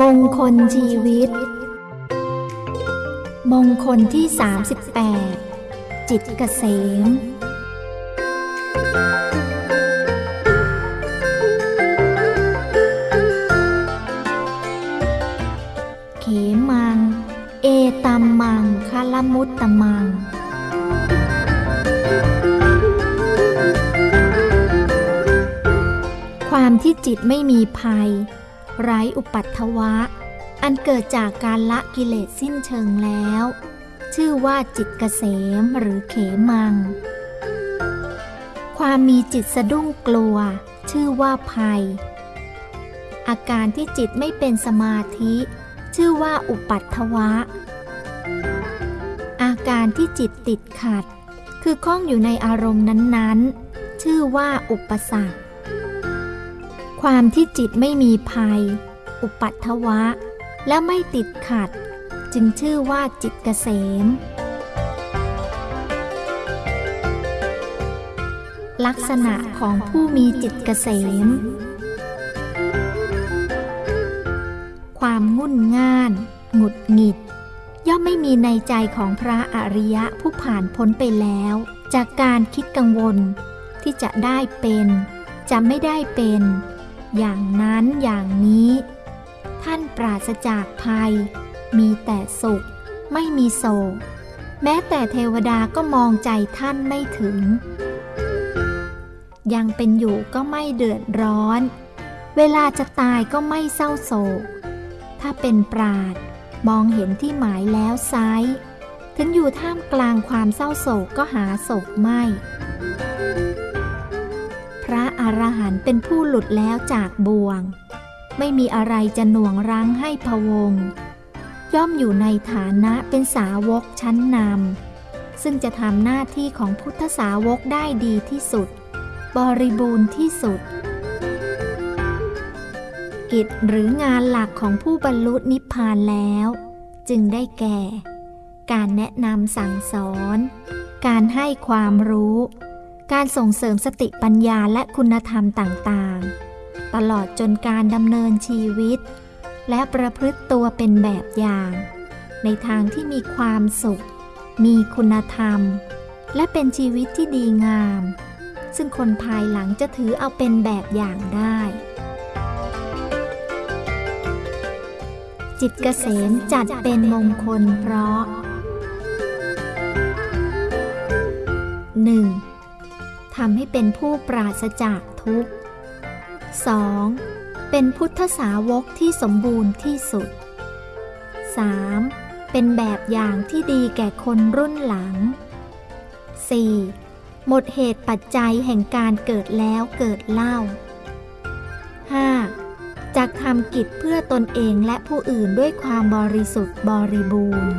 มงคลชีวิต มงคลที่ 38 จิตเกษม เขมัง เอตัมมังคลมุตตมังความที่จิตไม่มีภัย ไร้อุปัตถวะ อันเกิดจากการละกิเลสสิ้นเชิงแล้ว ชื่อว่าจิตเกษมหรือเขมัง ความมีจิตสะดุ้งกลัว ชื่อว่าภัย อาการที่จิตไม่เป็นสมาธิ ชื่อว่าอุปัตถวะ อาการที่จิตติดขัด คือข้องอยู่ในอารมณ์นั้นๆ ชื่อว่าอุปสรรค ความที่จิตไม่มีภัย อุปัตถวะ และไม่ติดขัด จึงชื่อว่าจิตเกษม ลักษณะของผู้มีจิตเกษม ความงุ่นง่าน หงุดหงิด ย่อมไม่มีในใจของพระอริยะผู้ผ่านพ้นไปแล้ว จากการคิดกังวลที่จะได้เป็น จะไม่ได้เป็น อย่างนั้นอย่างนี้ ท่านปราศจากภัย มีแต่สุข ไม่มีโศก แม้แต่เทวดาก็มองใจท่านไม่ถึง ยังเป็นอยู่ก็ไม่เดือดร้อน เวลาจะตายก็ไม่เศร้าโศก ถ้าเป็นปราดมองเห็นที่หมายแล้วไซร้ถึงอยู่ท่ามกลางความเศร้าโศกก็หาโศกไม่ พระอรหันต์เป็นผู้หลุดแล้วจากบ่วง ไม่มีอะไรจะหน่วงรั้งให้พวง ย่อมอยู่ในฐานะเป็นสาวกชั้นนำซึ่งจะทำหน้าที่ของพุทธสาวกได้ดีที่สุด บริบูรณ์ที่สุด กิจหรืองานหลักของผู้บรรลุนิพพานแล้ว จึงได้แก่ การแนะนำสั่งสอน การให้ความรู้ การส่งเสริมสติปัญญาและคุณธรรมต่างๆ ตลอดจนการดำเนินชีวิต และประพฤติตัวเป็นแบบอย่าง ในทางที่มีความสุข มีคุณธรรม และเป็นชีวิตที่ดีงาม ซึ่งคนภายหลังจะถือเอาเป็นแบบอย่างได้ จิตเกษมจัดเป็นมงคลเพราะ 1. ทำให้เป็นผู้ปราศจากทุกข์ 2. เป็นพุทธสาวกที่สมบูรณ์ที่สุด 3. เป็นแบบอย่างที่ดีแก่คนรุ่นหลัง 4. หมดเหตุปัจจัยแห่งการเกิดแล้วเกิดเล่า 5. จากทำกิจเพื่อตนเองและผู้อื่นด้วยความบริสุทธิ์บริบูรณ์